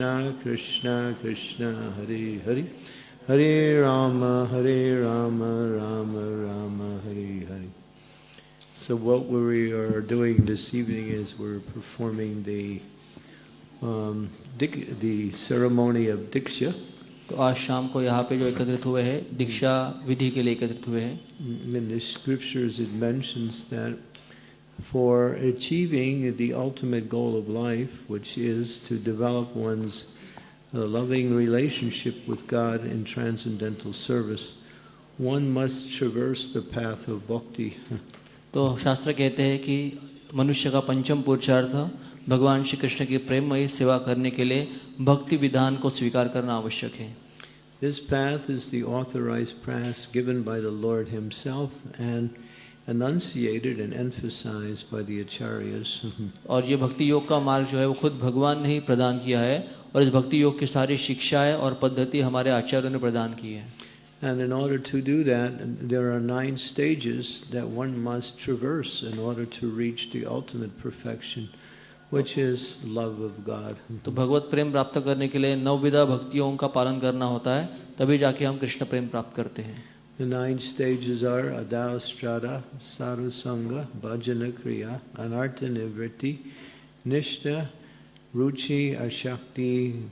Krishna Krishna Krishna Hare Hare Hare Rama Hare Rama Rama Rama Hare Hare So what we are doing this evening is we're performing the um, the ceremony of Diksha. तो आज शाम को यहाँ पे जो एकत्रित हुए हैं दीक्षा विधि के लिए एकत्रित हुए हैं In the scriptures it mentions that for achieving the ultimate goal of life, which is to develop one's uh, loving relationship with God in transcendental service, one must traverse the path of bhakti. तो शास्त्र कहते हैं कि मनुष्य का पंचम पुरुषार्थ भगवान श्री कृष्ण की प्रेममयी सेवा करने के लिए भक्ति विधान को स्वीकार करना आवश्यक है This path is the authorized path given by the Lord Himself and enunciated and emphasized by the acharyas. और ये भक्ति योग का मार्ग जो है वो खुद भगवान ने ही प्रदान किया है और इस भक्ति योग की सारी शिक्षाएँ और पद्धति हमारे आचार्यों ने प्रदान की है And in order to do that, there are nine stages that one must traverse in order to reach the ultimate perfection, which is love of God. तो भगवत प्रेम प्राप्त करने के लिए नवविधा भक्तियों का पालन करना होता है तभी जाके हम कृष्ण प्रेम प्राप्त करते हैं The nine stages are Adao Strada, Sadhu Sangha, Bhajana Kriya, Anartha Nivritti, Nishta, Ruchi, Ashakti,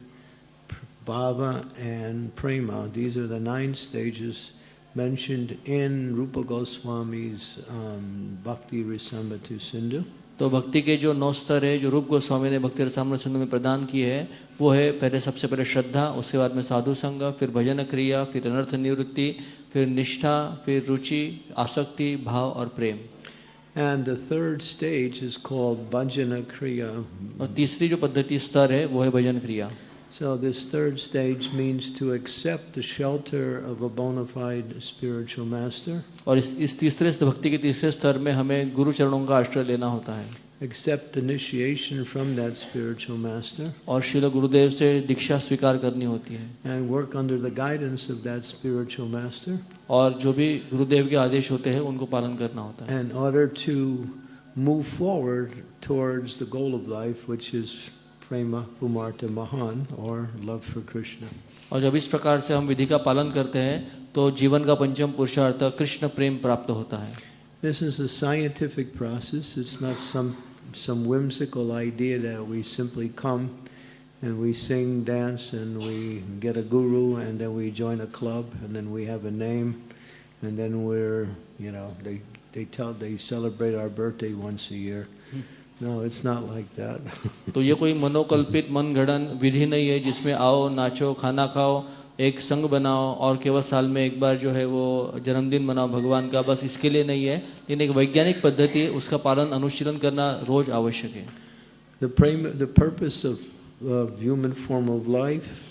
Bhava, and Prema. These are the nine stages mentioned in Rupa Goswami's um, Bhakti Rasamrita Sindhu. तो भक्ति के जो नौ स्तर है जो रूप गोस्वामी ने भक्ति रसामृत सिंधु में प्रदान किए है वो है पहले सबसे पहले श्रद्धा उसके बाद में साधु संग फिर भजन क्रिया फिर अनर्थ निवृत्ति फिर निष्ठा फिर रुचि आसक्ति भाव और प्रेम And the third stage is called Bhajana Kriya. और तीसरी जो पद्धति स्तर है वो है भजन क्रिया So this third stage means to accept the shelter of a bona fide spiritual master, और इस इस तीसरे भक्ति के तीसरे स्तर में हमें गुरु चरणों का आश्रय लेना होता है accept initiation from that spiritual master, और शिल गुरुदेव से दीक्षा स्वीकार करनी होती है and work under the guidance of that spiritual master और जो भी गुरुदेव के आदेश होते हैं उनको पालन करना होता है in order to move forward towards the goal of life, which is prema pumarta mahan, or love for Krishna. और जब इस प्रकार से हम विधि का पालन करते हैं तो जीवन का पंचम पुरुषार्थ कृष्ण प्रेम प्राप्त होता है This is a scientific process. It's not some some whimsical idea that we simply come and we sing, dance, and we get a guru, and then we join a club, and then we have a name, and then we're, you know, they they tell they celebrate our birthday once a year. No, it's not like that. तो ये कोई मनोकल्पित मनगढ़ंत विधि नहीं है जिसमें आओ नाचो खाना खाओ एक संग बनाओ और केवल साल में एक बार जो है वो जन्मदिन मनाओ भगवान का बस इसके लिए नहीं है लेकिन एक वैज्ञानिक पद्धति है उसका पालन अनुशीलन करना रोज आवश्यक है the prema, the purpose of of human form of life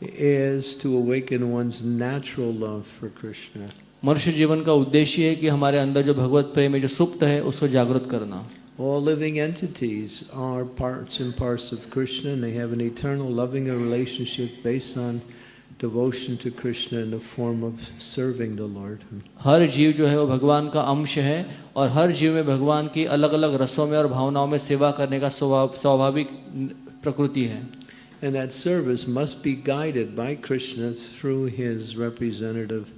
is to awaken one's natural love for Krishna. मनुष्य जीवन का उद्देश्य है कि हमारे अंदर जो भगवत प्रेम है जो सुप्त है उसको जागृत करना All living entities are parts and parts of Krishna, and they have an eternal loving relationship based on devotion to Krishna in the form of serving the Lord. हर जीव जो है वो भगवान का अंश है और हर जीव में भगवान की अलग अलग रसों में और भावनाओं में सेवा करने का स्वभाव स्वाभाविक प्रकृति है And that service must be guided by Krishna through his representative,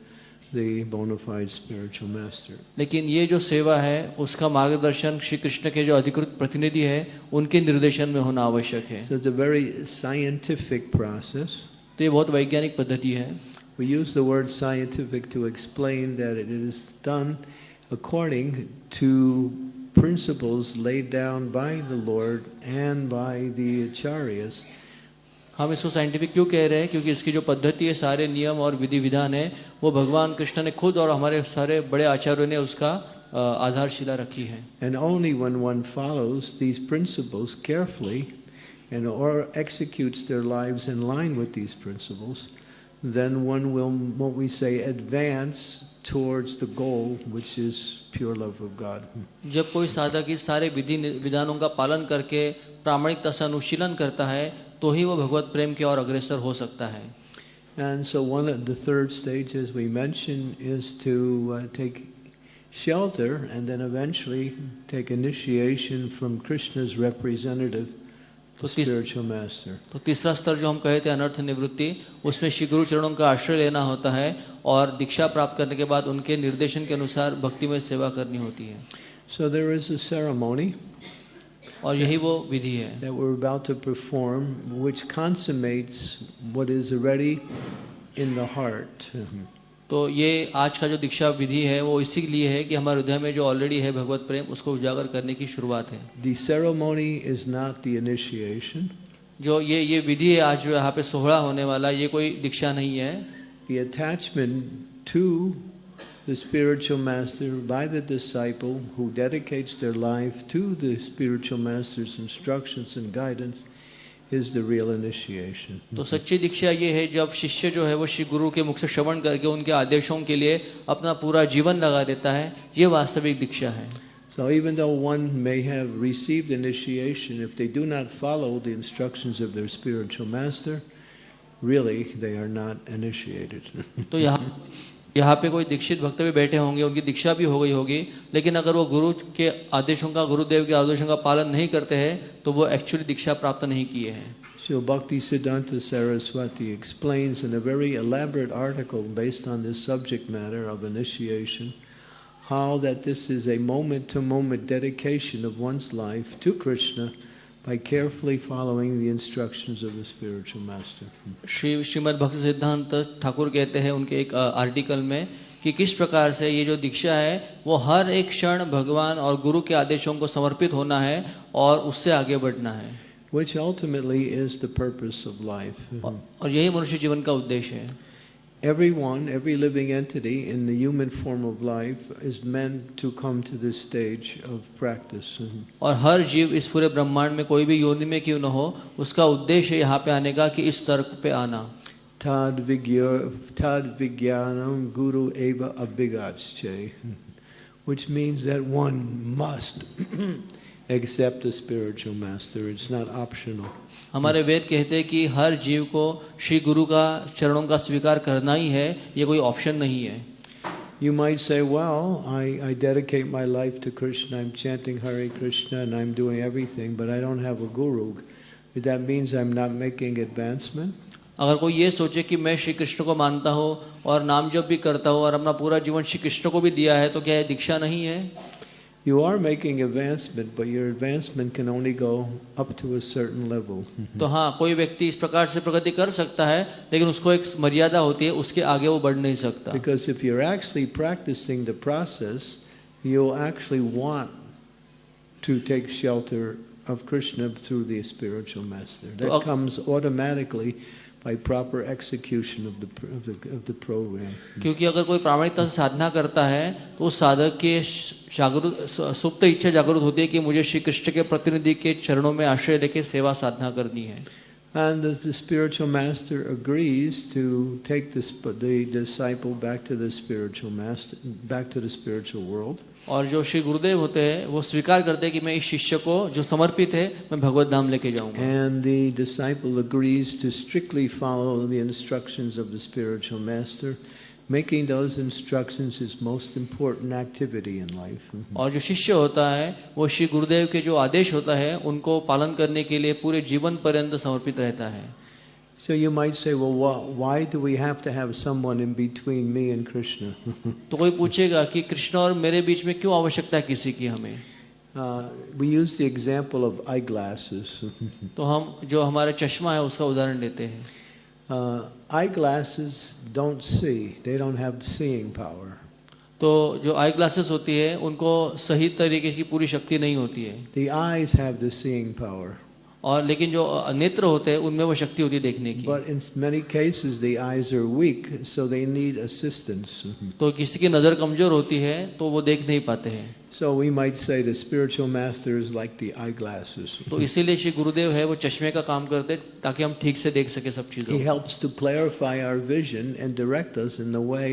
the bona fide spiritual master. लेकिन ये जो सेवा है उसका मार्गदर्शन श्री कृष्ण के जो अधिकृत प्रतिनिधि है उनके निर्देशन में होना आवश्यक है So it's a very scientific process. तो ये बहुत वैज्ञानिक पद्धति है We use the word scientific to explain that it is done according to principles laid down by the Lord and by the acharyas. हम इसको साइंटिफिक क्यों कह रहे हैं? क्योंकि इसकी जो पद्धति है सारे नियम और विधि विधान है वो भगवान कृष्ण ने खुद और हमारे सारे बड़े आचार्यों ने उसका आधारशिला रखी है। And only one one follows these principles carefully and और executes their lives in line with these principles then one will what we say advance towards the goal which is pure love of god. जब कोई साधक इस सारे विधि विधानों का पालन करके प्रामाणिकता से अनुशीलन करता है तो ही वो भगवत प्रेम की ओर अग्रसर हो सकता है And so one of the third stage, as we mentioned, is to uh, take shelter and then eventually take initiation from Krishna's representative the spiritual master. तो तीसरा स्तर जो हम कहे थे अनर्थ निवृत्ति उसमें श्री गुरु चरणों का आश्रय लेना होता है और दीक्षा प्राप्त करने के बाद उनके निर्देशन के अनुसार भक्ति में सेवा करनी होती है So there is a ceremony और यही वो विधि है। That we're about to perform which consummates what is already in the heart. Mm-hmm. तो ये आज का जो दीक्षा विधि है वो इसी लिए है कि हमारे हृदय में जो ऑलरेडी है भगवत प्रेम उसको उजागर करने की शुरुआत है। The ceremony is not the initiation जो ये ये विधि है आज जो यहाँ पे सोहरा होने वाला ये कोई दीक्षा नहीं है। The attachment to the spiritual master by the disciple who dedicates their life to the spiritual master's instructions and guidance is the real initiation. तो सच्ची दीक्षा ये है जब शिष्य जो है वो श्री गुरु के मुख से श्रवण करके उनके आदेशों के लिए अपना पूरा जीवन लगा देता है ये वास्तविक दीक्षा है So even though one may have received initiation, if they do not follow the instructions of their spiritual master, really they are not initiated. तो यहाँ यहाँ पे कोई दीक्षित भक्त भी बैठे होंगे उनकी दीक्षा भी हो गई होगी लेकिन अगर वो गुरु के आदेशों का गुरुदेव के आदेशों का पालन नहीं करते हैं तो वो एक्चुअली दीक्षा प्राप्त नहीं किए हैं Srila Bhakti Siddhanta Saraswati explains in a very elaborate article based on this subject matter of initiation how that this is a moment to moment dedication of one's life to Krishna by carefully following the instructions of the spiritual master. Shri Shrimad भक्ति सिद्धांत ठाकुर कहते हैं उनके एक article में कि किस प्रकार से ये जो दीक्षा है वो हर एक क्षण भगवान और गुरु के आदेशों को समर्पित होना है और उससे आगे बढ़ना है Which ultimately is the purpose of life. और और यही मनुष्य जीवन का उद्देश्य है Everyone, every living entity in the human form of life is meant to come to this stage of practice. और हर जीव इस पूरे ब्रह्मांड में कोई भी योनि में क्यों न हो उसका उद्देश्य है यहाँ पे आने का कि इस स्तर पे आना Tad vigya- tad vigyanam guru eva abhigatsche, which means that one must accept the spiritual master. It's not optional. हमारे वेद कहते हैं कि हर जीव को श्री गुरु का चरणों का स्वीकार करना ही है ये कोई ऑप्शन नहीं है You might say, well, I, I dedicate my life to Krishna, I'm chanting Hare Krishna, and I'm doing everything, but I don't have a guru. That means I'm not making advancement? अगर कोई ये सोचे कि मैं श्री कृष्ण को मानता हूँ और नाम जप भी करता हूँ और अपना पूरा जीवन श्री कृष्ण को भी दिया है तो क्या ये दीक्षा नहीं है You are making advancement, but your advancement can only go up to a certain level. तो हाँ कोई व्यक्ति इस प्रकार से प्रगति कर सकता है लेकिन उसको एक मर्यादा होती है उसके आगे वो बढ़ नहीं सकता Because if you're actually practicing the process, you'll actually want to take shelter of Krishna through the spiritual master. That So, uh, comes automatically by proper execution of the, pr- of the, of the program. क्योंकि अगर कोई प्रामाणिकता से साधना करता है तो उस साधक के जागरूक सुप्त इच्छा जागरूक होती है कि मुझे श्री कृष्ण के प्रतिनिधि के चरणों में आश्रय लेके सेवा साधना करनी है And the, the spiritual master agrees to take the, sp- the disciple back to the spiritual master, back to the spiritual world. और जो श्री गुरुदेव होते हैं वो स्वीकार करते हैं कि मैं इस शिष्य को जो समर्पित है मैं भगवत धाम लेके जाऊँगा making those instructions his most important activity in life. और जो शिष्य होता है वो श्री गुरुदेव के जो आदेश होता है उनको पालन करने के लिए पूरे जीवन पर्यंत समर्पित रहता है So you might say, well, why, why do we have to have someone in between me and Krishna? तो कोई पूछेगा कि कृष्ण और मेरे बीच में क्यों आवश्यकता है किसी की हमें uh, we use the example of eyeglasses. तो हम जो हमारे चश्मा है उसका उदाहरण लेते हैं uh, eyeglasses don't see, they don't have seeing power. तो जो आई ग्लासेस होती है उनको सही तरीके की पूरी शक्ति नहीं होती है The eyes have the seeing power. और लेकिन जो नेत्र होते हैं उनमें वो शक्ति होती है देखने की But in many cases, the eyes are weak, so they need assistance. तो किसी की नज़र कमज़ोर होती है तो वो देख नहीं पाते हैं So we might say the spiritual master is like the eyeglasses. तो इसीलिए श्री गुरुदेव है वो चश्मे का काम करते हैं ताकि हम ठीक से देख सके सब चीज़ों He helps to clarify our vision and direct us in the way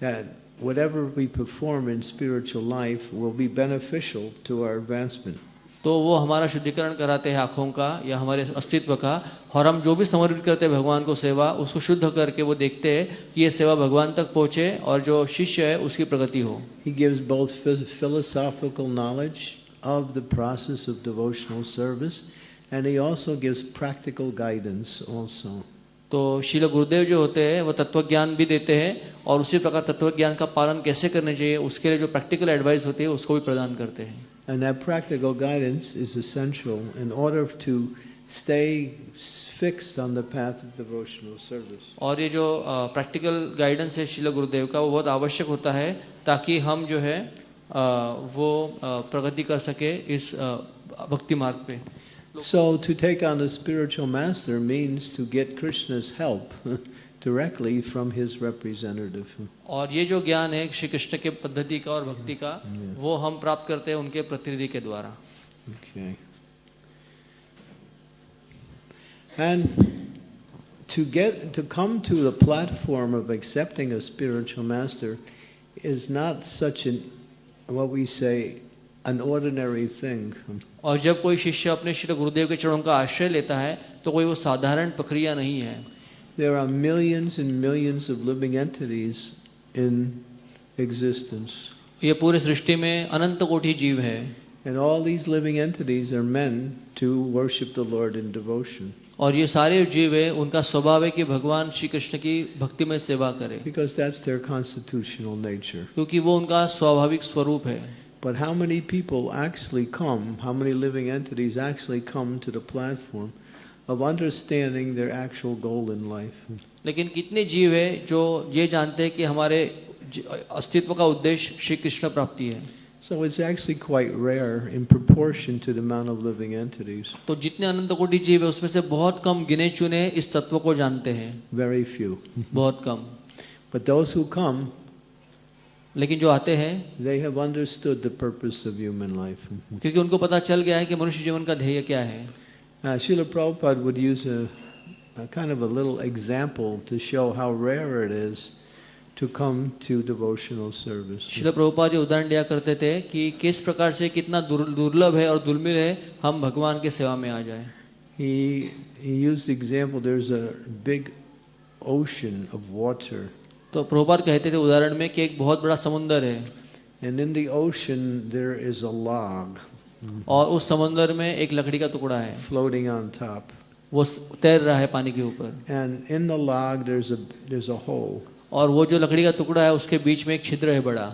that whatever we perform in spiritual life will be beneficial to our advancement. तो वो हमारा शुद्धिकरण कराते हैं आँखों का या हमारे अस्तित्व का और हम जो भी समर्पित करते हैं भगवान को सेवा उसको शुद्ध करके वो देखते हैं कि ये सेवा भगवान तक पहुँचे और जो शिष्य है उसकी प्रगति हो He gives both phys- philosophical knowledge of the process of devotional service And he also gives practical guidance also. तो शिल गुरुदेव जो होते हैं वो तत्व ज्ञान भी देते हैं और उसी प्रकार तत्व ज्ञान का पालन कैसे करना चाहिए उसके लिए जो प्रैक्टिकल एडवाइस होती है उसको भी प्रदान करते हैं And that practical guidance is essential in order to stay fixed on the path of devotional service. और ये जो प्रैक्टिकल गाइडेंस है शिल गुरुदेव का वो बहुत आवश्यक होता है ताकि हम जो है अ, वो अ, प्रगति कर सके इस अ, भक्ति मार्ग पे So to take on a spiritual master means to get Krishna's help directly from his representative. और ये जो ज्ञान है श्री कृष्ण के पद्धति का और भक्ति का वो हम प्राप्त करते हैं उनके प्रतिनिधि के द्वारा Okay. And to get to come to the platform of accepting a spiritual master is not such an what we say an ordinary thing. और जब कोई शिष्य अपने श्री गुरुदेव के चरणों का आश्रय लेता है तो कोई वो साधारण प्रक्रिया नहीं है There are millions and millions of living entities in existence. ये पूरे सृष्टि में अनंत कोटि जीव है And all these living entities are meant to worship the Lord in devotion. और ये सारे जीव है उनका स्वभाव है कि भगवान श्री कृष्ण की भक्ति में सेवा करे Because that's their constitutional nature. क्योंकि वो उनका स्वाभाविक स्वरूप है But how many people actually come, how many living entities actually come to the platform of understanding their actual goal in life? लेकिन कितने जीव है जो ये जानते हैं कि हमारे अस्तित्व का उद्देश्य श्री कृष्ण प्राप्ति है So it's actually quite rare in proportion to the amount of living entities. तो जितने अनंत कोटि जीव है उसमें से बहुत कम गिने चुने इस तत्व को जानते हैं Very few. बहुत कम But those who come, लेकिन जो आते हैं they have understood the purpose of human life. क्योंकि उनको पता चल गया है कि मनुष्य जीवन का ध्येय क्या है Uh, Srila Prabhupada would use a, a kind of a little example to show how rare it is to come to devotional service. शिल प्रभुपा जी उदाहरण दिया करते थे कि किस प्रकार से कितना दुर- दुर्लभ है और दुर्मिल है हम भगवान के सेवा में आ जाए He, he used the example there's a big ocean of water, तो प्रभुपाद कहते थे उदाहरण में कि एक बहुत बड़ा समुंदर है and in the ocean there is a log और उस समंदर में एक लकड़ी का टुकड़ा है। फ्लोटिंग वो तैर रहा है पानी के ऊपर। And in the log there's a there's a hole और वो जो लकड़ी का टुकड़ा है उसके बीच में एक छिद्र है बड़ा।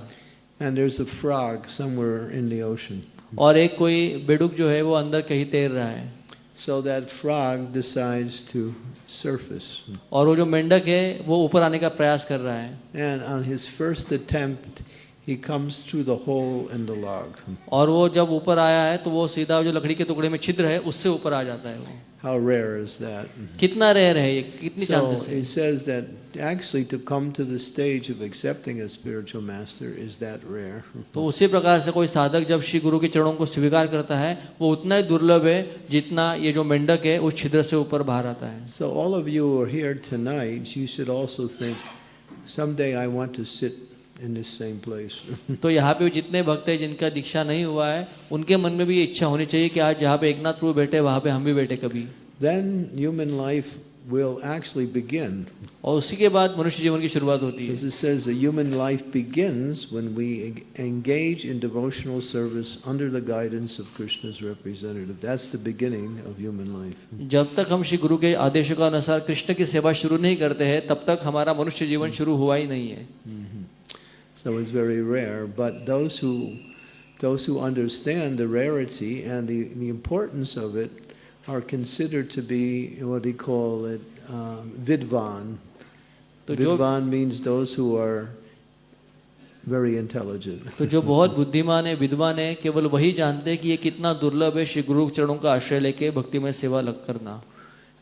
And there's a frog somewhere in the ocean और एक कोई बेडुक जो है वो अंदर कहीं तैर रहा है। So that frog decides to surface और वो जो मेंढक है वो ऊपर आने का प्रयास कर रहा है। And on his first attempt he comes through the hole in the log. और वो जब ऊपर आया है तो वो सीधा जो लकड़ी के टुकड़े में छिद्र है उससे ऊपर आ जाता है वो How rare is that? कितना रेयर है ये कितनी So चांसेस है he says that actually to come to the stage of accepting a spiritual master is that rare. तो उसी प्रकार से कोई साधक जब श्री गुरु के चरणों को स्वीकार करता है वो उतना ही दुर्लभ है जितना ये जो मेंढक है उस छिद्र से ऊपर बाहर आता है So all of you who are here tonight, you should also think, someday I want to sit in this same place. तो यहाँ पे जितने भक्त हैं जिनका दीक्षा नहीं हुआ है उनके मन में भी ये इच्छा होनी चाहिए कि आज जहाँ पे एकनाथ प्रभु बैठे वहाँ पे हम भी बैठे कभी then human life will actually begin. और उसी के बाद मनुष्य जीवन की शुरुआत होती है As it says, the human life begins when we engage in devotional service under the guidance of Krishna's representative. That's the beginning of human life. जब तक हम श्री गुरु के आदेशों के अनुसार कृष्ण की सेवा शुरू नहीं करते हैं तब तक हमारा मनुष्य जीवन शुरू हुआ ही नहीं है So it's very rare. But those who, those who understand the rarity and the, the importance of it are considered to be what they call it um, vidvan. तो जो Vidvan means those who are very intelligent. तो जो बहुत बुद्धिमान है विद्वान है केवल वही जानते हैं कि ये कितना दुर्लभ है श्री गुरु चरणों का आश्रय लेके भक्ति में सेवा लग करना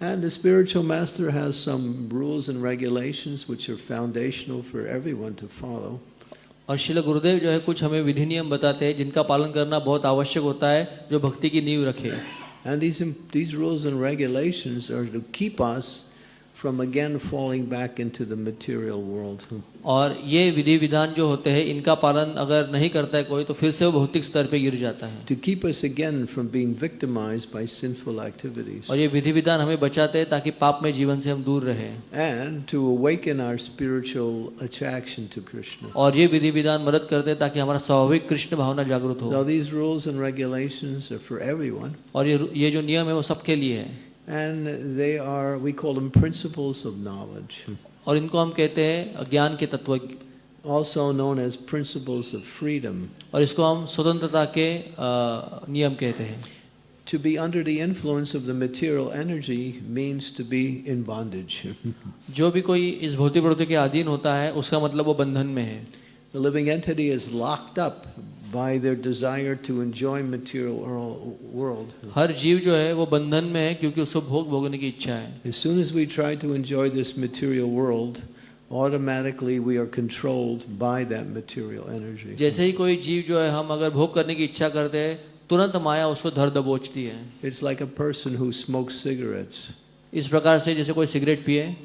And the spiritual master has some rules and regulations which are foundational for everyone to follow. और शिल गुरुदेव जो है कुछ हमें विधि नियम बताते हैं जिनका पालन करना बहुत आवश्यक होता है जो भक्ति की नींव रखे। And these, these rules and regulations are to keep us from again falling back into the material world. और ये विधि विधान जो होते हैं इनका पालन अगर नहीं करता है कोई तो फिर से वो भौतिक स्तर पे गिर जाता है To keep us again from being victimized by sinful activities. और ये विधि विधान हमें बचाते हैं ताकि पाप में जीवन से हम दूर रहें And to awaken our spiritual attraction to Krishna. और ये विधि विधान मदद करते हैं ताकि हमारा स्वाभाविक कृष्ण भावना जागृत हो So these rules and regulations are for everyone. और ये ये जो नियम है वो सबके लिए है And they are, we call them principles of knowledge, और इनको हम कहते हैं ज्ञान के तत्व also known as principles of freedom. और इसको हम स्वतंत्रता के अ, नियम कहते हैं To be under the influence of the material energy means to be in bondage. जो भी कोई इस भौतिक प्रवृत्ति के अधीन होता है उसका मतलब वो बंधन में है the living entity is locked up by their desire to enjoy material wor- world. हर जीव जो है वो बंधन में है क्योंकि उसको भोग भोगने की इच्छा है As soon as we try to enjoy this material world, automatically we are controlled by that material energy. जैसे ही कोई जीव जो है हम अगर भोग करने की इच्छा करते हैं तुरंत माया उसको धर दबोचती है It's like a person who smokes cigarettes. इस प्रकार से जैसे कोई सिगरेट पिए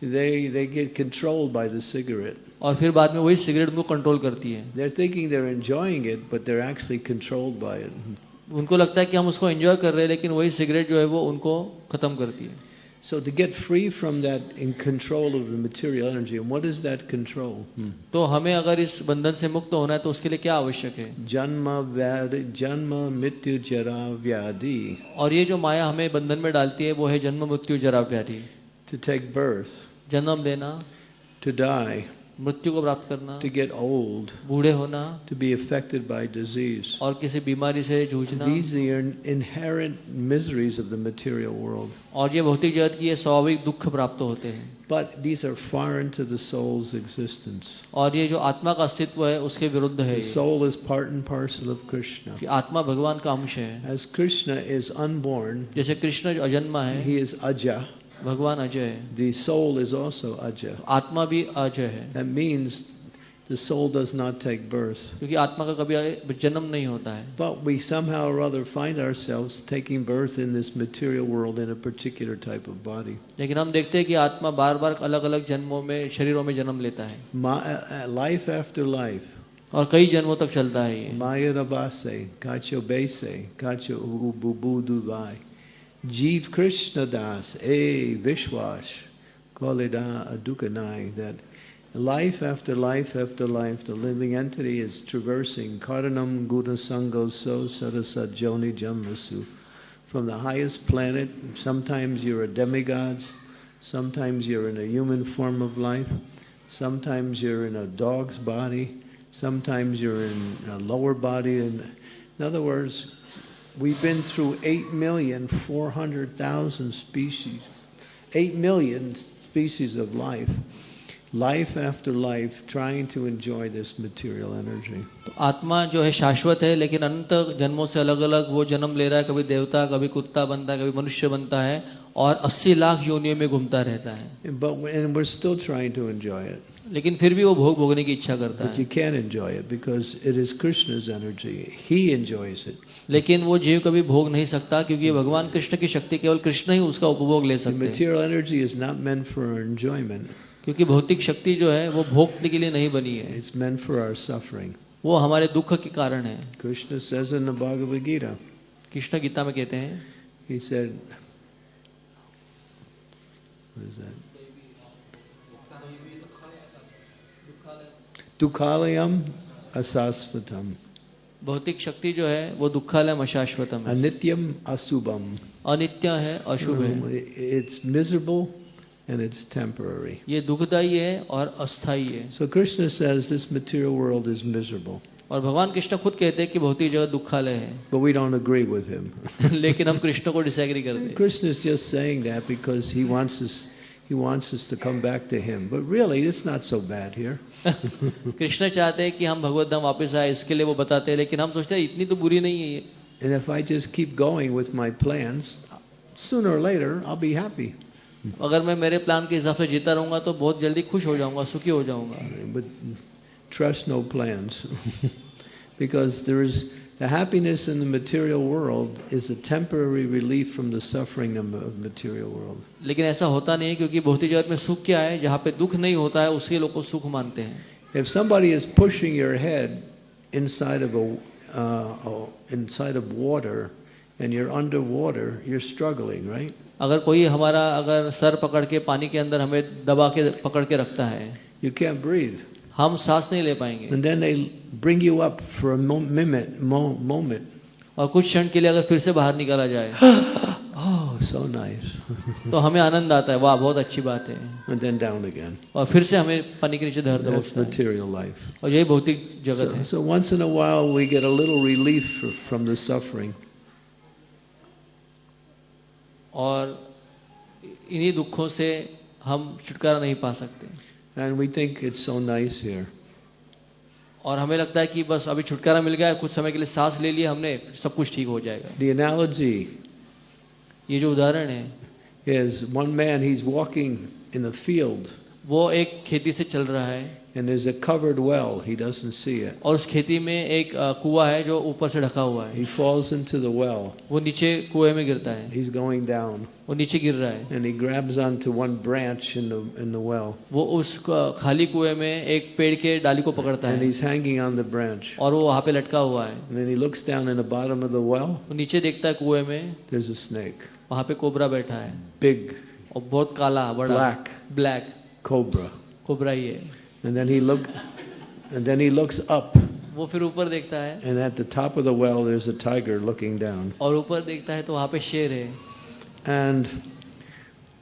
They, they get controlled by the cigarette. और फिर बाद में वही सिगरेट उनको कंट्रोल करती है They're thinking they're enjoying it, but they're actually controlled by it. उनको लगता है कि हम उसको एंजॉय कर रहे हैं लेकिन वही सिगरेट जो है वो उनको खत्म करती है So to get free from that in control of the material energy, and what is that control? Hmm. तो हमें अगर इस बंधन से मुक्त होना है तो उसके लिए क्या आवश्यक है Janma vyadi, janma mityu jara vyadi. और ये जो माया हमें बंधन में डालती है वो है जन्म मृत्यु जरा व्याधि To take birth, जन्म लेना to die, मृत्यु को प्राप्त करना to get old, बूढ़े होना to be affected by disease. और किसी बीमारी से जूझना These are inherent miseries of the material world. और ये भौतिक जगत की ये स्वाभाविक दुख प्राप्त होते हैं But these are foreign to the soul's existence. और ये जो आत्मा का अस्तित्व है उसके विरुद्ध है The soul is part and parcel of Krishna. कि आत्मा भगवान का अंश है As Krishna is unborn, जैसे कृष्ण जो अजन्मा है he is aja. भगवान अजय है The soul is also aja. आत्मा भी अजय है That means the soul does not take birth. क्योंकि आत्मा का कभी जन्म नहीं होता है But we somehow or other find ourselves taking birth in this material world in a particular type of body. लेकिन हम देखते हैं कि आत्मा बार बार अलग अलग जन्मों में शरीरों में जन्म लेता है uh, uh, life after life. और कई जन्मों तक चलता है ये Maya Rabase, Kacho Bese, Kacho Ubuduvai. Jeev Krishna Das, A Vishwash, Kolida Adukanai, that life after life after life, the living entity is traversing Karanam Guna Sango So Sarasat Joni Jamrasu. From the highest planet, sometimes you're a demigod, sometimes you're in a human form of life, sometimes you're in a dog's body, sometimes you're in a lower body. In other words, we've been through 8,400,000 species, 8 million species of life, life after life, trying to enjoy this material energy. तो आत्मा जो है शाश्वत है लेकिन अनंत जन्मों से अलग अलग वो जन्म ले रहा है कभी देवता कभी कुत्ता बनता है कभी मनुष्य बनता है और 80 लाख योनियों में घूमता रहता है But and we're still trying to enjoy it. लेकिन फिर भी वो भोग भोगने की इच्छा करता But है you can't enjoy it because it is Krishna's energy. He enjoys it. लेकिन वो जीव कभी भोग नहीं सकता क्योंकि भगवान कृष्ण की शक्ति केवल कृष्ण ही उसका उपभोग ले सकते हैं material energy is not meant for enjoyment. क्योंकि भौतिक शक्ति जो है वो भोग के लिए नहीं बनी है It's meant for our suffering. वो हमारे दुख के कारण है Krishna says in the Bhagavad Gita, Krishna Gita में कहते हैं he said, what is that? Dukhalayam asasvatam, भौतिक शक्ति जो है वो दुखालय अशाश्वतम है anityam asubham. अनित्य है अशुभ है Um, It's miserable and it's temporary. ये दुखदायी है और अस्थाई है So Krishna says this material world is miserable, और भगवान कृष्ण खुद कहते हैं कि भौतिक जगत दुखालय है but we don't agree with him. लेकिन हम कृष्ण को डिसएग्री करते हैं Krishna is just saying that because he wants us, he wants us to come back to him. But really, it's not so bad here. Krishna चाहते हैं कि हम भगवत धाम वापस आए इसके लिए वो बताते हैं लेकिन हम सोचते हैं इतनी तो बुरी नहीं है ये And if I just keep going with my plans, sooner or later I'll be happy. अगर मैं मेरे प्लान के हिसाब से जीता रहूँगा तो बहुत जल्दी खुश हो जाऊँगा सुखी हो जाऊँगा But trust no plans. because there is the happiness in the material world is a temporary relief from the suffering of of material world. लेकिन ऐसा होता नहीं है क्योंकि भौतिक जगत में सुख क्या है जहाँ पे दुख नहीं होता है उसके लोग को सुख मानते हैं If somebody is pushing your head inside of a uh, oh, inside of water and you're underwater, you're struggling, right? अगर कोई हमारा अगर सर पकड़ के पानी के अंदर हमें दबा के पकड़ के रखता है You can't breathe. हम सांस नहीं ले पाएँगे And then they bring you up for a mo- minute, mo- moment. और कुछ क्षण के लिए अगर फिर से बाहर निकाला जाए Oh, so nice. तो हमें आनंद आता है वाह बहुत अच्छी बात है And then down again. और फिर से हमें पानी के नीचे धर That's दबोचता है material life. और यही भौतिक जगत So, है so once in a while we get a little relief from the suffering. और इन्हीं दुखों से हम छुटकारा नहीं पा सकते And we think it's so nice here. और हमें लगता है कि बस अभी छुटकारा मिल गया है, कुछ समय के लिए सांस ले लिया हमने सब कुछ ठीक हो जाएगा। The analogy ये जो उदाहरण है is one man, he's walking in a field. वो एक खेती से चल रहा है। and there's a covered well. He doesn't see it. और उस खेती में एक अ, कुआं है जो ऊपर से ढका हुआ है He falls into the well. वो नीचे कुएं में गिरता है He's going down वो नीचे गिर रहा है and he grabs onto one branch in the, in the well वो उस क- खाली कुएं में एक पेड़ के डाली को पकड़ता and है he's hanging on the branch. और वो वहाँ पे लटका हुआ है And then he looks down in the bottom of the well. वो नीचे देखता है कुएं में There's a snake, वहाँ पे कोबरा बैठा है big और बहुत काला बड़ा Black. Black cobra. कोबरा ही है And then he look, and then he looks up, वो फिर ऊपर देखता है and at the top of the well, there's a tiger looking down. और ऊपर देखता है तो वहाँ पे शेर है And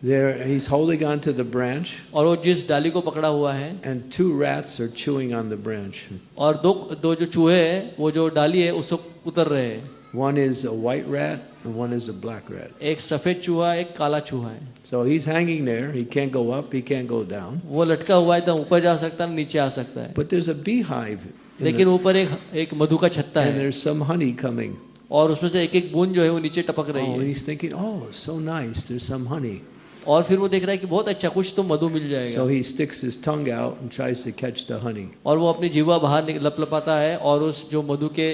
there, he's holding onto the branch, और वो जिस डाली को पकड़ा हुआ है and two rats are chewing on the branch. और दो दो जो चूहे हैं वो जो डाली है उसको उतर रहे हैं One is a white rat, and one is a black rat. एक सफेद चूहा एक काला चूहा है So he's hanging there. He can't go up. He can't go down. वो लटका हुआ है तो ऊपर जा सकता है नीचे आ सकता है But there's a beehive, in लेकिन the, ऊपर एक एक मधु का छत्ता and है there's some honey coming. और उसमें से एक एक बूंद जो है वो नीचे टपक Oh, रही and है he's thinking, oh, so nice. There's some honey. और फिर वो देख रहा है कि बहुत अच्छा कुछ तो मधु मिल So जाएगा he sticks his tongue out and tries to catch the honey. और वो अपनी जीवा बाहर लपलपाता है और उस जो मधु के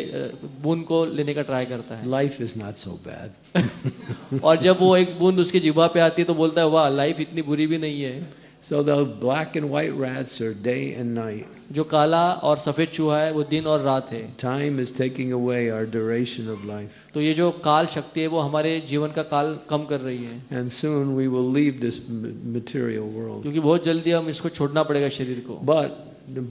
बूंद को लेने का ट्राई करता है। Life is not so bad और जब वो एक बूंद उसके जीवा पे आती है तो बोलता है वाह लाइफ इतनी बुरी भी नहीं है। So the black and white rats are day and night. जो काला और सफेद चूहा है वो दिन और रात है Time is taking away our duration of life. तो ये जो काल शक्ति है वो हमारे जीवन का काल कम कर रही है And soon we will leave this m- material world. क्योंकि बहुत जल्दी हम इसको छोड़ना पड़ेगा शरीर को But the,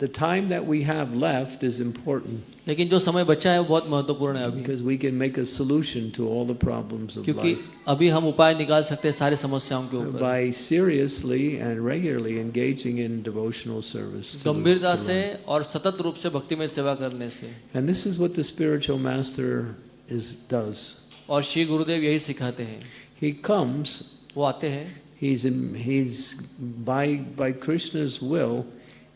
the time that we have left is important लेकिन जो समय बचा है वो बहुत महत्वपूर्ण है अभी because we can make a solution to all the problems of क्योंकि life अभी हम उपाय निकाल सकते हैं सारे समस्याओं के ऊपर by seriously and regularly engaging in devotional service. to the- गंभीरता to से life. और सतत रूप से भक्ति में सेवा करने से And this is what the spiritual master is does. और श्री गुरुदेव यही सिखाते हैं He comes वो आते हैं He's in, he's by by Krishna's will.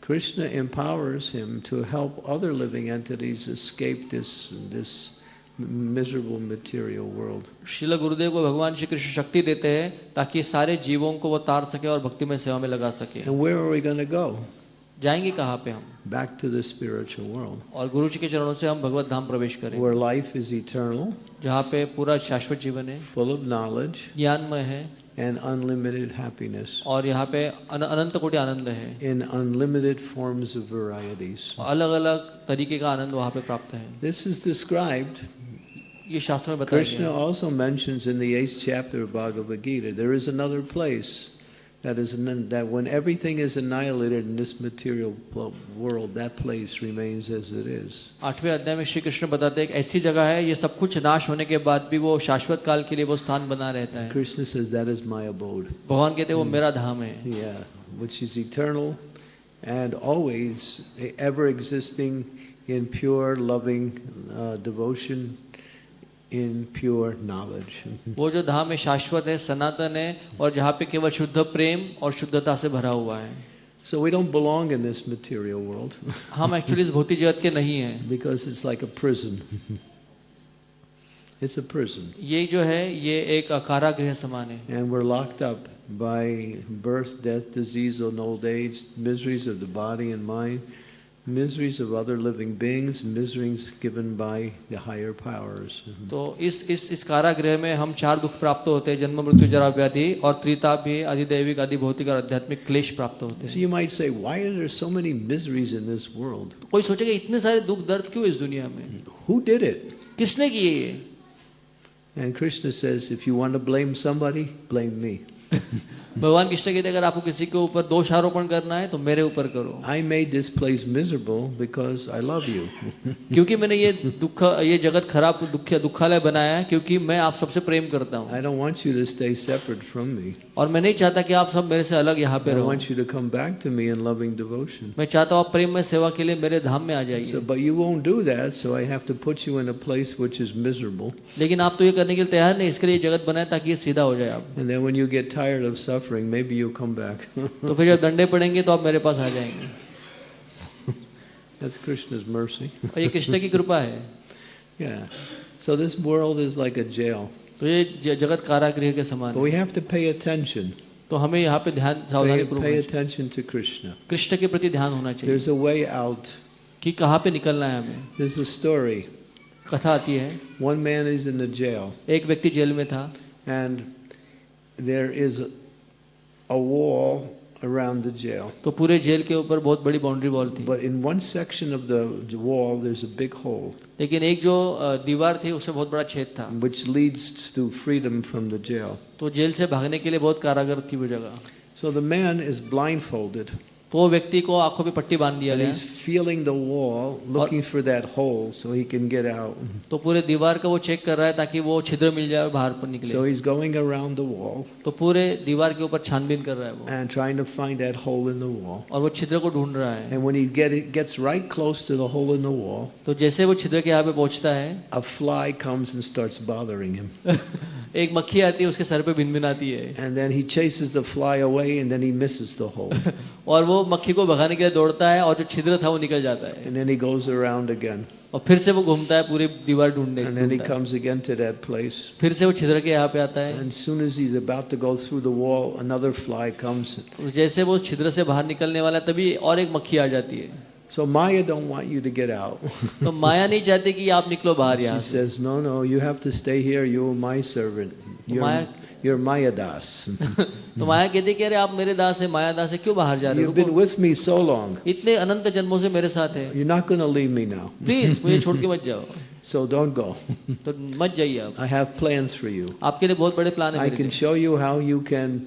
Krishna empowers him to help other living entities escape this this miserable material world. शिल गुरुदेव को भगवान श्री कृष्ण शक्ति देते हैं ताकि सारे जीवों को वो तार सके और भक्ति में सेवा में लगा सके And where are we going to go? जाएँगे कहाँ पे हम Back to the spiritual world, और गुरु जी के चरणों से हम भगवत धाम प्रवेश करें where life is eternal, जहाँ पे पूरा शाश्वत जीवन है full of knowledge, ज्ञानमय है and unlimited happiness और यहाँ पे अन, अनंत कोटि आनंद है in unlimited forms of varieties. अलग अलग तरीके का आनंद वहाँ पे प्राप्त है This is described. ये शास्त्र में बताया Krishna गया है। also mentions in the eighth chapter of Bhagavad Gita there is another place that is that when everything is annihilated in this material pl- world, that place remains as it is. आठवें अध्याय में श्री कृष्ण बताते हैं एक ऐसी जगह है ये सब कुछ नाश होने के बाद भी वो शाश्वत काल के लिए वो स्थान बना रहता है Krishna says that is my abode. भगवान कहते हैं वो मेरा धाम है Yeah, which is eternal and always ever existing in pure loving uh, devotion, in pure knowledge. वो जो धाम है शाश्वत है सनातन है और जहाँ पे केवल शुद्ध प्रेम और शुद्धता से भरा हुआ है So we don't belong in this material world हम एक्चुअली इस भौतिक जगत के नहीं हैं because it's like a prison. it's a prison. ये जो है ये एक कारागृह समान है And we're locked up by birth, death, disease, and old age, miseries of the body and mind, miseries of other living beings, miseries given by the higher powers. तो इस इस इस कारागृह में हम चार दुख प्राप्त होते हैं जन्म मृत्यु जरा व्याधि और त्रिताप भी अधिदैविक आदि भौतिक और आध्यात्मिक क्लेश प्राप्त होते So हैं you might say, why are there so many miseries in this world? तो कोई सोचेगा इतने सारे दुख दर्द क्यों इस दुनिया में Who did it? किसने किए ये And Krishna says, if you want to blame somebody, blame me. भगवान कृष्ण कहते अगर आपको किसी के ऊपर दोष आरोपण करना है तो मेरे ऊपर करो. I made this place miserable because I love you क्योंकि मैंने ये दुख ये जगत खराब दुख दुखालय बनाया है क्योंकि मैं आप सबसे प्रेम करता हूँ। I don't want you to stay separate from me और मैं नहीं चाहता कि आप सब मेरे से अलग यहाँ पे रहो। I want you to come back to me in loving devotion मैं चाहता हूँ आप प्रेम में सेवा के लिए मेरे धाम में आ जाइए। So but you won't do that so I have to put you in a place which is miserable लेकिन आप तो ये करने के लिए तैयार नहीं इसके लिए जगत बनाया ताकि ये सीधा हो जाए आप। And then when you get tired of suffering, maybe you'll come back. तो फिर जब डंडे पड़ेंगे तो आप मेरे पास आ जाएंगे That's Krishna's mercy. और ये कृष्ण की कृपा है Yeah. So this world is like a jail. तो ये ज- जगत कारागृह के समान But है we have to pay attention. तो हमें यहाँ पे ध्यान सावधानी Pay, pay पूर्वक attention to Krishna. कृष्ण के प्रति ध्यान होना चाहिए There's a way out. कि कहाँ पे निकलना है हमें There's a story. कथा आती है One man is in the jail, एक व्यक्ति जेल में था and there is a, a wall around the jail. तो पूरे जेल के ऊपर बहुत बड़ी बाउंड्री वॉल थी But in one section of the wall, there's a big hole, लेकिन एक जो अ, दीवार थी उसमें बहुत बड़ा छेद था which leads to freedom from the jail. तो जेल से भागने के लिए बहुत कारागर थी वो जगह So the man is blindfolded, तो व्यक्ति को आँखों पे पट्टी बाँध दिया गया। Feeling the wall looking for that hole so he can get out तो पूरे दीवार का वो चेक कर रहा है ताकि वो छिद्र मिल जाए और बाहर पर निकले। So he is going around the wall तो पूरे दीवार के ऊपर छानबीन कर रहा है वो। And trying to find that hole in the wall और वो छिद्र को ढूंढ रहा है। And when he get gets right close to the hole in the wall तो जैसे वो छिद्र के यहाँ पे पहुँचता है a fly comes and starts bothering him एक मक्खी आती है उसके सर पे आती है। And then he chases the fly away and then he misses the hole और वो मक्खी को भगाने के लिए दौड़ता है और जो छिद्र था वो निकल जाता है And then he goes around again. और फिर से वो घूमता है पूरी दीवार ढूँढने And then he comes again to that place. फिर से वो छिद्र के यहाँ पे आता है And soon as he's about to go through the wall, another fly comes. तो जैसे वो छिद्र से बाहर निकलने वाला है तभी और एक मक्खी आ जाती है So Maya don't want you to get out. तो माया नहीं चाहती कि आप निकलो बाहर यहाँ She says, no, no, you have to stay here. You're my servant. You're, you're Maya Das. तो माया कहती है कि अरे आप मेरे दास हैं माया दास हैं क्यों बाहर जा रहे हो You've been with me so long. इतने अनंत जन्मों से मेरे साथ हैं. You're not going to leave me now. Please मुझे छोड़ के मत जाओ So don't go. तो मत जाइए आप I have plans for you. आपके लिए बहुत बड़े प्लान हैं. I can show you how you can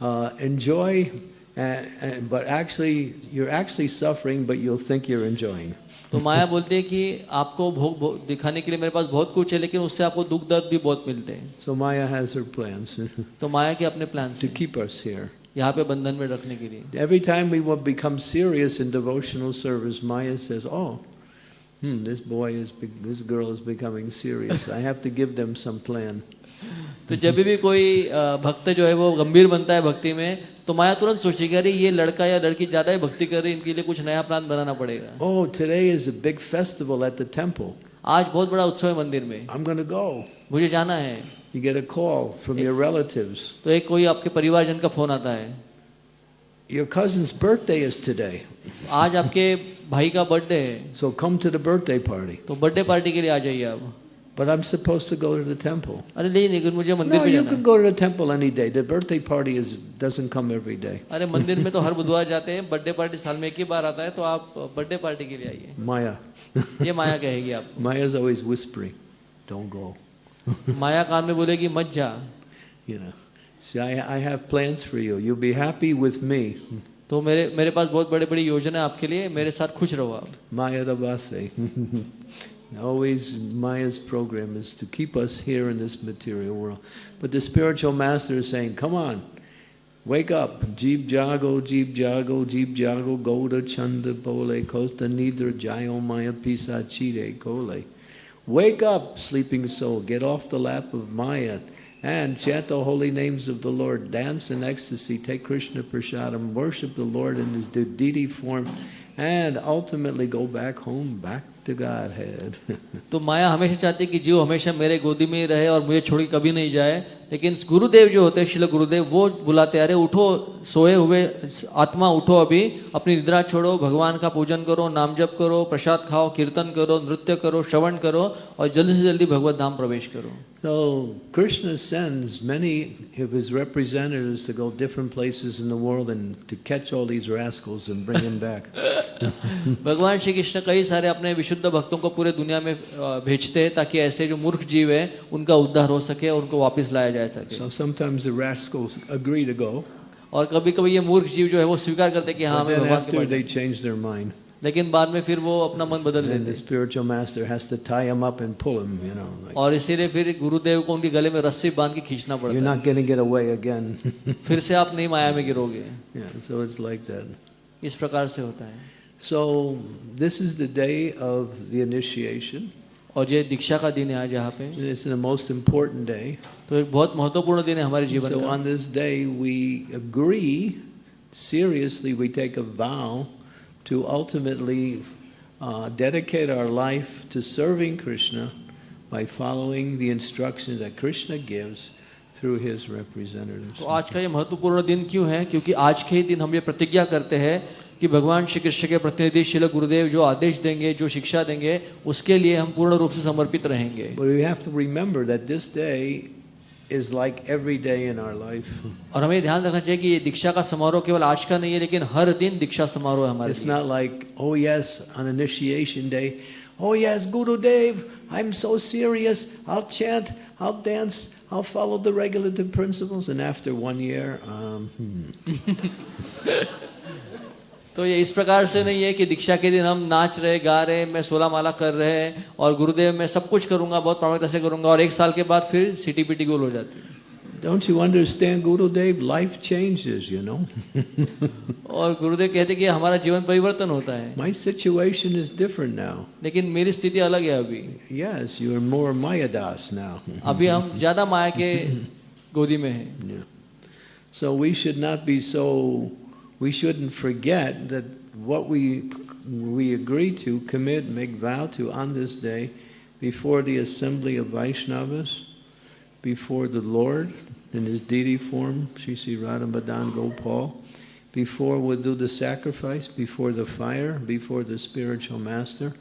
uh, enjoy, uh, uh, but actually, you're actually suffering, but you'll think you're enjoying. तो माया बोलती है कि आपको भोग भोग दिखाने के लिए मेरे पास बहुत कुछ है लेकिन उससे आपको दुख दर्द भी बहुत मिलते हैं So Maya has her plans तो माया के अपने प्लान to से keep us here. यहाँ पे बंधन में रखने के लिए Every time we will become serious in devotional service, Maya says, "Oh, hmm, this boy is, be- this girl is becoming serious. I have to give them some plan." तो जब भी कोई अ, भक्त जो है वो गंभीर बनता है भक्ति में तो माया तुरंत सोची कह ये लड़का या लड़की ज़्यादा ही भक्ति कर रही इनके लिए कुछ नया प्लान बनाना पड़ेगा oh, today is a big festival at the temple. आज बहुत बड़ा उत्सव है मंदिर में I'm gonna go. मुझे जाना है you get a call from एक, your relatives. तो एक कोई आपके परिवारजन का फ़ोन आता है Your cousin's birthday is today. आज आपके भाई का बर्थडे है So come to the birthday तो बर्थडे पार्टी के लिए आ जाइए आप But I'm supposed to go to the temple. अरे नहीं लेकिन मुझे मंदिर No, में you जाना can है go to the temple any day. The birthday party is doesn't come every day. अरे मंदिर में तो हर बुधवार जाते हैं बर्थडे पार्टी साल में एक ही बार आता है तो आप बर्थडे पार्टी के लिए आइए Maya. ये माया कहेगी आप Maya's always whispering, "Don't go." माया कान में बोलेगी मत जा You know. See, I, I have plans for you. You'll be happy with me. तो मेरे मेरे पास बहुत बड़े बड़ी योजना है आपके लिए मेरे साथ खुश रहो आप Maya Rabase. Always Maya's program is to keep us here in this material world. But the spiritual master is saying, come on, wake up. Jeev Jago, Jeev Jago, Jeev Jago, Goda Chanda Bole, Kosta Nidra Jayo Maya Pisa Chide. Wake up, sleeping soul. Get off the lap of Maya and chant the holy names of the Lord. Dance in ecstasy. Take Krishna Prasadam. Worship the Lord in his deity form. And ultimately go back home, back to Godhead. तो माया हमेशा चाहती है कि जीव हमेशा मेरे गोदी में ही रहे और मुझे छोड़ कभी नहीं जाए लेकिन गुरुदेव जो होते हैं शिल गुरुदेव वो बुलाते अरे उठो सोए हुए आत्मा उठो अभी अपनी निद्रा छोड़ो भगवान का पूजन करो नाम जप करो प्रसाद खाओ कीर्तन करो नृत्य करो श्रवण करो और जल्दी से जल्दी भगवत धाम प्रवेश करो So Krishna sends many of his representatives to go different places in the world and to catch all these rascals and bring them back. भगवान श्री कृष्ण कई सारे अपने विशुद्ध भक्तों को पूरे दुनिया में अ, भेजते हैं ताकि ऐसे जो मूर्ख जीव है उनका उद्धार हो सके और उनको वापस लाया जा सके so sometimes the rascals agree to go, और कभी कभी ये मूर्ख जीव जो है वो स्वीकार करते हैं कि हाँ but हमें then भगवान के after pass they change their mind, लेकिन बाद में फिर वो अपना मन बदल देते हैं। और इसीलिए फिर गुरुदेव को उनके गले में रस्सी बाँध के खींचना पड़ता है। फिर से आप नहीं माया में गिरोगे। इस प्रकार से होता है। So this is the day of the initiation और ये दीक्षा का दिन है आज यहाँ पे। मोस्ट इम्पोर्टेंट डे तो एक बहुत महत्वपूर्ण दिन है हमारे जीवन on this day we agree seriously we take a vow to ultimately uh, dedicate our life to serving Krishna by following the instructions that Krishna gives through his representatives. तो आज का ये महत्वपूर्ण दिन क्यों है क्योंकि आज के ही दिन हम ये प्रतिज्ञा करते हैं कि भगवान श्री कृष्ण के प्रतिनिधि शिल गुरुदेव जो आदेश देंगे जो शिक्षा देंगे उसके लिए हम पूर्ण रूप से समर्पित रहेंगे But we have to remember that this day is like every day in our life. और हमें ध्यान रखना चाहिए कि ये दीक्षा का समारोह केवल आज का नहीं है लेकिन हर दिन दीक्षा समारोह है हमारे It's लिए not like, oh yes, on initiation day, oh yes, Guru Dev, I'm so serious, I'll chant, I'll dance, I'll follow the regulative principles, and after one year, um, hmm. तो ये इस प्रकार से नहीं है कि दीक्षा के दिन हम नाच रहे गा रहे मैं सोलह माला कर रहे हैं और गुरुदेव मैं सब कुछ करूँगा बहुत प्रामाणिकता से करूँगा और एक साल के बाद फिर सीटी पीटी गोल हो जाती है don't you understand, Guru Dev? Life changes, you know. और गुरुदेव कहते कि हमारा जीवन परिवर्तन होता है My situation is different now. लेकिन मेरी स्थिति अलग है अभी Yes, you're more Mayadas now. अभी हम ज़्यादा माया के गोदी में हैं Yeah. So we should not be so, we shouldn't forget that what we, we agree to, commit, make vow to on this day before the assembly of Vaishnavas, before the Lord in his deity form, Sri Sri Radhamadan Gopal, before we do the sacrifice, before the fire, before the spiritual master,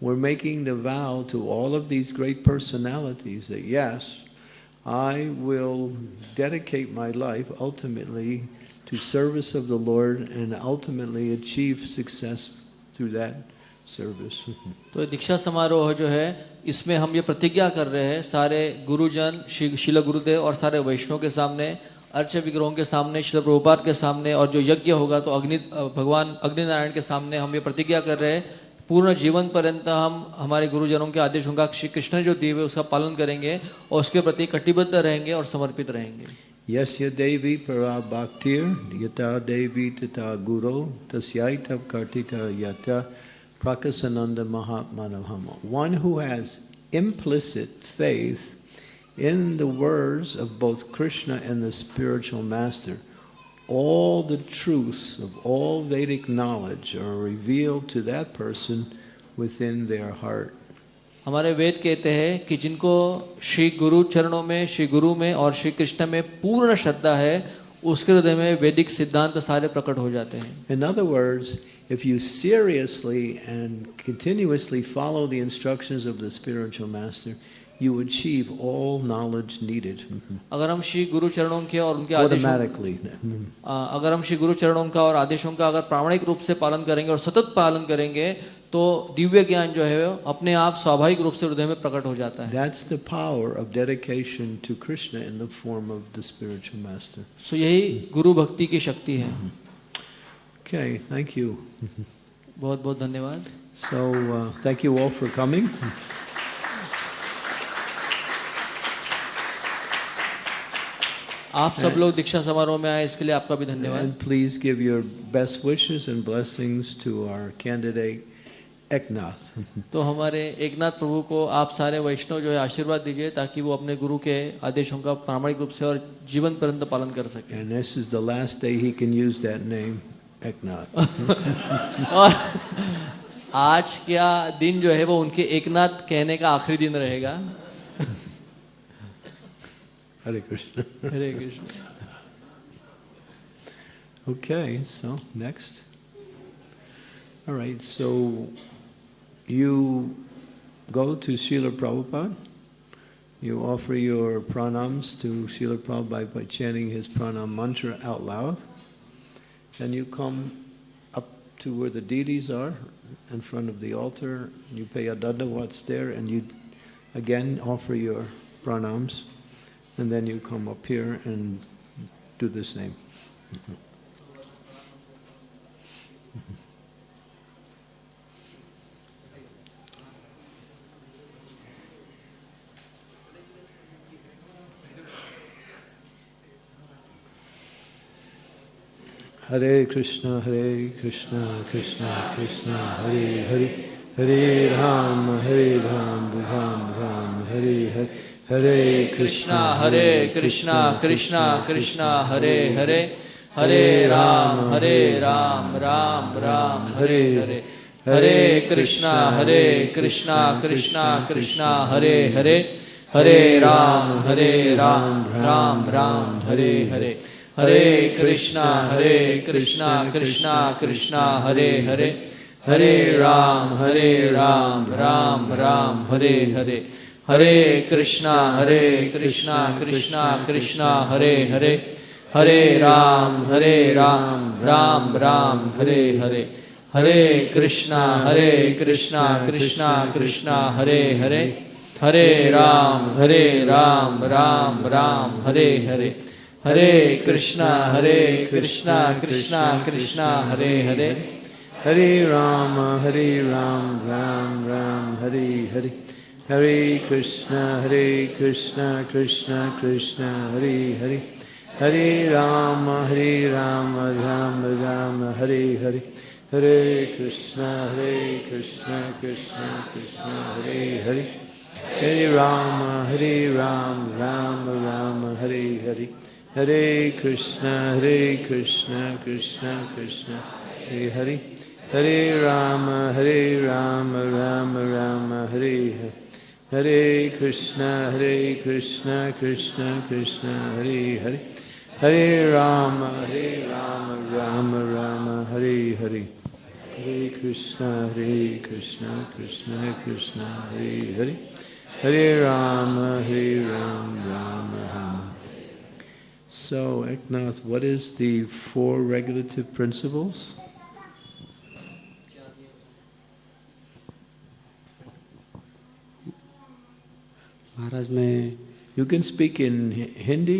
we're making the vow to all of these great personalities that yes, I will dedicate my life ultimately to service of the Lord and ultimately achieve success through that service. तो दीक्षा समारोह जो है, इसमें हम ये प्रतिज्ञा कर रहे हैं, सारे गुरुजन शिल गुरुदेव और सारे वैष्णव के सामने अर्च विग्रहों के सामने, शिल प्रभुपाद के सामने और जो यज्ञ होगा तो अग्नि भगवान अग्निनारायण के सामने हम ये प्रतिज्ञा कर रहे हैं पूर्ण जीवन पर्यंत हम, हमारे गुरुजनों के आदेशों का श्री कृष्ण जो दिए हुए उसका पालन करेंगे और उसके प्रति कटिबद्ध रहेंगे और समर्पित रहेंगे Yasya Devi para bhaktir yata Devi tata guru tasyaita kartita yata prakasananda mahatmanavama. One who has implicit faith in the words of both Krishna and the spiritual master, all the truths of all Vedic knowledge are revealed to that person within their heart. हमारे वेद कहते हैं कि जिनको श्री गुरु चरणों में श्री गुरु में और श्री कृष्ण में पूर्ण श्रद्धा है उसके हृदय में वैदिक सिद्धांत सारे प्रकट हो जाते हैं। In other words, if you seriously and continuously follow the instructions of the spiritual master, you achieve all knowledge needed. अगर हम श्री गुरु चरणों के और उनके आदेशों अगर हम श्री गुरु चरणों का और आदेशों का अगर प्रामाणिक रूप से पालन करेंगे और सतत पालन करेंगे तो दिव्य ज्ञान जो है अपने आप स्वाभाविक रूप से हृदय में प्रकट हो जाता है। दैट्स यही गुरु भक्ति की शक्ति है। ओके थैंक यू बहुत-बहुत धन्यवाद। So thank you all for coming आप सब लोग दीक्षा समारोह में आए इसके लिए आपका भी धन्यवाद। Please give your best wishes and blessings to our candidate Eknath. तो हमारे एकनाथ प्रभु को आप सारे वैष्णव जो है आशीर्वाद दीजिए ताकि वो अपने गुरु के आदेशों का प्रामाणिक रूप से और जीवन पर्यंत पालन कर सके this is the last day he can use that name, Eknath. और आज क्या दिन जो है वो उनके एकनाथ कहने का आखिरी दिन रहेगा Hare Krishna Hare Krishna Okay, so next. All right, so you go to Srila Prabhupada, you offer your pranams to Srila Prabhupada by chanting his pranam mantra out loud. Then you come up to where the deities are, in front of the altar, you pay a dandavats there, and you again offer your pranams, and then you come up here and do the same. Hare Krishna, Hare Krishna, Krishna Krishna, Hare Hare, Hare Ram, Hare Ram, Ram Ram, Hare Hare, Hare Krishna, Hare Krishna Krishna Krishna, Hare Hare. Hare Ram Hare Ram Ram Ram, Hare Hare. Hare Krishna Hare Krishna Krishna Krishna, Hare Hare. Hare Ram Hare Ram Ram Ram, Hare Hare. Hare Krishna Hare Krishna Krishna Krishna, Hare Hare. Hare Ram Hare Ram Ram Ram, Hare Hare. Hare Krishna Hare Krishna Krishna Krishna, Hare Hare. Hare Ram Hare Ram Ram Ram, Hare Hare. Hare Krishna Hare Krishna Krishna Krishna, Hare Hare. Hare Ram Hare Ram Ram Ram, Hare Hare. Hare Krishna Hare Krishna Krishna Krishna, Hare Hare. Hare Ram Hare Ram Ram Ram, Hare Hare. Hare Krishna, Hare Krishna, Krishna Krishna, Hare Hare. Hare Rama, Hare Rama, Rama Rama, Hare Hare. Hare Krishna, Hare Krishna, Krishna Krishna, Hare Hare. Hare Rama, Hare Rama Rama, Rama, Hare Hare. Hare Krishna, Hare Krishna, Krishna Krishna, Hare Hare. Hare Rama, Hare Rama, Rama Rama, So, Eknath, what is the four regulative principles? महाराज मैं You can speak in Hi- Hindi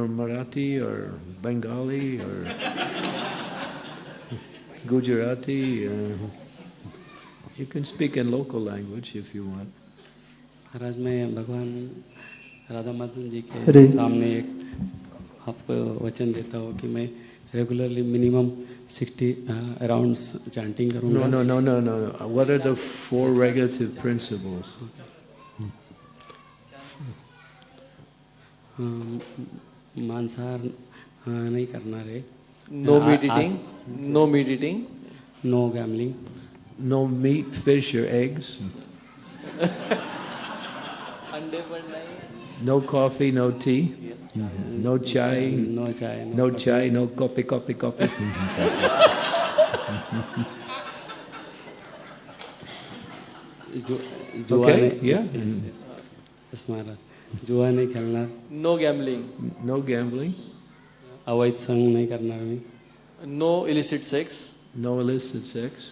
or Marathi or Bengali or Gujarati. Uh, you can speak in local language if you want. Maharaj मैं भगवान राधा माधवन जी के अरे। सामने एक आपको वचन देता हूँ कि मैं रेगुलरली मिनिमम राउंड्स चैंटिंग करूँगा। मांसाहार uh, नहीं करना रे। No meat eating no meat eating no gambling no meat fish eggs अंडे no coffee no tea No chai. No chai No chai, no coffee, coffee, coffee. जो जुआ Okay, नहीं yeah. Yes, yes. Yes, महाराज जुआ नहीं खेलना no gambling No gambling. अवैध संग नहीं करना मैं no illicit sex No illicit sex.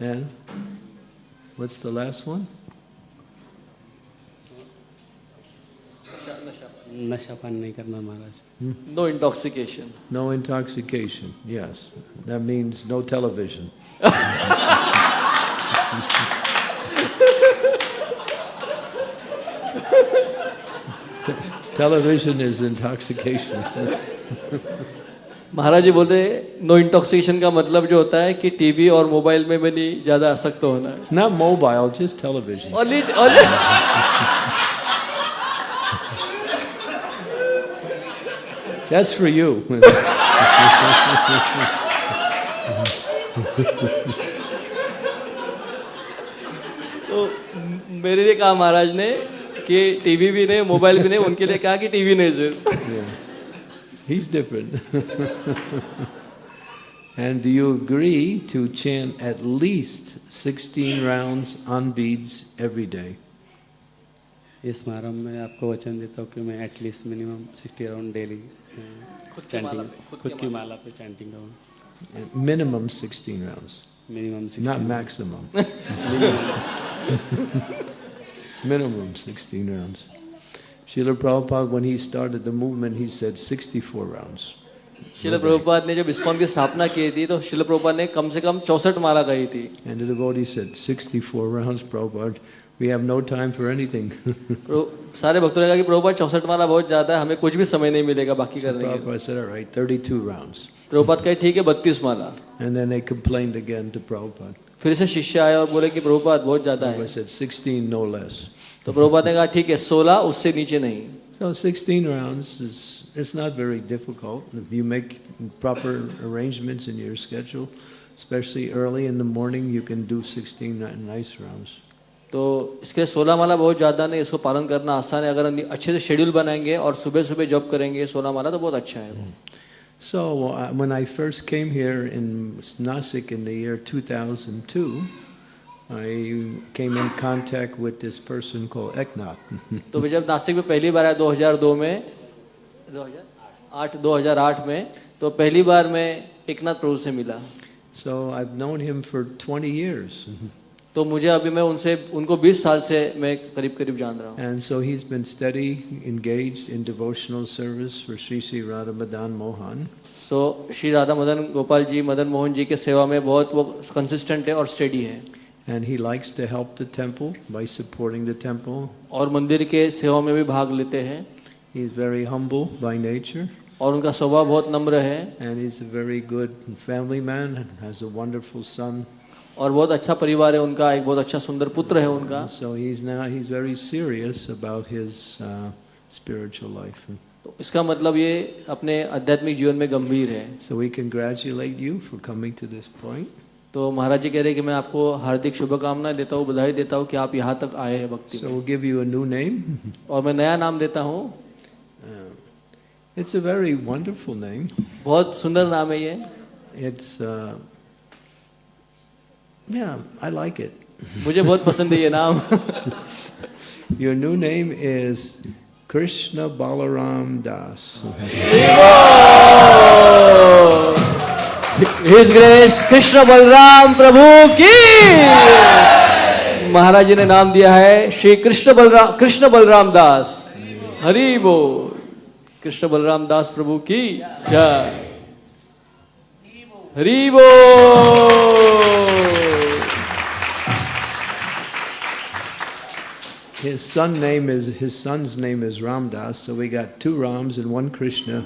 And what's the last one? नशापान नहीं करना Maharaj. No intoxication no intoxication yes that means no television television is intoxication Maharaj ji बोले नो इंटॉक्सिकेशन का मतलब जो होता है कि टीवी और मोबाइल में भी नहीं ज़्यादा आसक्त होना ना mobile just television only only That's for you. तो मेरे लिए कहा महाराज ने कि टीवी भी नहीं मोबाइल भी नहीं उनके लिए कहा कि टीवी नहीं sir He's different. and do you agree to chant at least 16 rounds on beads every day? इस समारोह में you वचन देता हूँ कि at least minimum 60 rounds daily. Chanting खुद की माला पे चैंटिंग करूँ Minimum 16 rounds, minimum not sixty maximum. Minimum 16 rounds. Srila Prabhupada, when he started the movement, he said 64 rounds. शिल प्रभुपाद ने जब इस्कॉन की स्थापना की थी तो शिल प्रभुपाद ने कम से कम चौसठ माला कही थी And the devotee said, 64 rounds, Prabhupada, we have no time for anything. प्रभु- सारे भक्तों ने कहा कि प्रभुपाद चौसठ माला बहुत ज्यादा है हमें कुछ भी समय नहीं मिलेगा बाकी करने के लिए Prabhupada said, all right, 32 rounds. Prabhupada कहे ठीक है बत्तीस माला And then they complained again to Prabhupada. फिर से शिष्य आए और बोले कि प्रभुपाद बहुत ज्यादा है Prabhupada said, 16, no less. तो प्रभुपाद ने कहा ठीक है सोलह उससे नीचे नहीं So 16 rounds is it's not very difficult if you make proper arrangements in your schedule, especially early in the morning. You can do 16 ni- nice rounds. तो इसके लिए सोलह माला बहुत ज़्यादा नहीं इसको पालन करना आसान है अगर हम अच्छे से शेड्यूल बनाएँगे और सुबह सुबह जॉब करेंगे सोलह माला तो बहुत अच्छा है वो So uh, when I first came here in Nasik in the year 2002, I came in contact with this person called Eknath. तो मैं जब नासिक में पहली बार आया 2002 में 2008 2008 में तो पहली बार मैं एकनाथ प्रभु से मिला so I've known him for 20 years. तो मुझे अभी मैं उनसे उनको 20 साल से मैं करीब करीब जान रहा हूँ। And so he is been study engaged in devotional service for Shri Shri Radha Madan Mohan so Shri Radha Madan Gopal ji Madan Mohan ji के सेवा में बहुत वो कंसिस्टेंट है और स्टडी है। And he likes to help the temple by supporting the temple और मंदिर के सेवा में भी भाग लेते हैं। He is very humble by nature और उनका स्वभाव बहुत नम्र है। And he is a very good family man has a wonderful son और बहुत अच्छा परिवार है उनका एक बहुत अच्छा सुंदर पुत्र है उनका। So is now very serious about his spiritual life तो इसका मतलब ये अपने आध्यात्मिक जीवन में गंभीर है। So we congratulate you for coming to this point तो महाराज जी कह रहे हैं कि मैं आपको हार्दिक शुभकामनाएँ देता हूँ बधाई देता हूँ कि आप यहाँ तक आए हैं भक्ति so, में। गिव और मैं नया नाम देता हूँ। It's a very wonderful name बहुत सुंदर नाम है ये। It's yeah, I like it. मुझे बहुत पसंद है ये नाम। Your new name is Krishna Balaram Das. His grace Krishna Balaram Prabhu की महाराज जी ने नाम दिया है श्री कृष्ण बलराम कृष्ण बलराम दास हरि बोल कृष्ण बलराम दास प्रभु की जय रीवो His son name is his son's name is Ramdas, so we got two Rams and one Krishna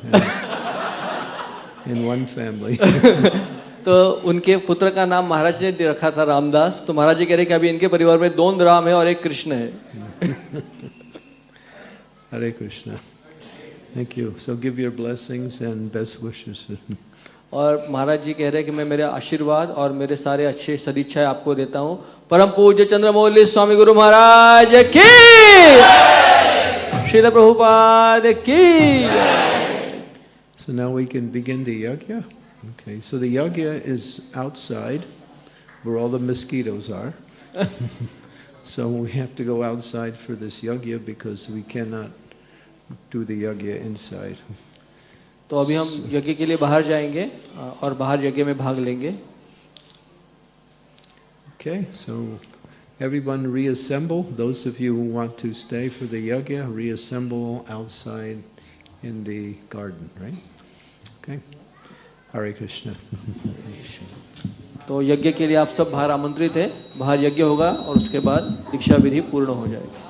in one family. तो उनके पुत्र का नाम महाराज ने रखा था रामदास। तो महाराज जी कह रहे कि अभी इनके परिवार में दो राम है और एक कृष्ण है। Hare Krishna. Thank you so give your blessings and best wishes और महाराज जी कह रहे हैं कि मैं मेरे आशीर्वाद और मेरे सारे अच्छे सदिच्छाएँ आपको देता हूँ। परम पूज्य चंद्रमौली स्वामी गुरु महाराज की श्री प्रभुपाद की so now we can begin the yagya okay so the yagya is outside where all the mosquitoes are so we have to go outside for this yagya because we can not do the yagya inside तो अभी हम यज्ञ के लिए बाहर जाएँगे और बाहर यज्ञ में भाग लेंगे। Okay so everyone reassemble those of you who want to stay for the yagya reassemble outside in the garden right okay Hare Krishna तो यज्ञ के लिए आप सब बाहर आमंत्रित हैं। बाहर यज्ञ होगा और उसके बाद दीक्षा विधि पूर्ण हो जाएगी।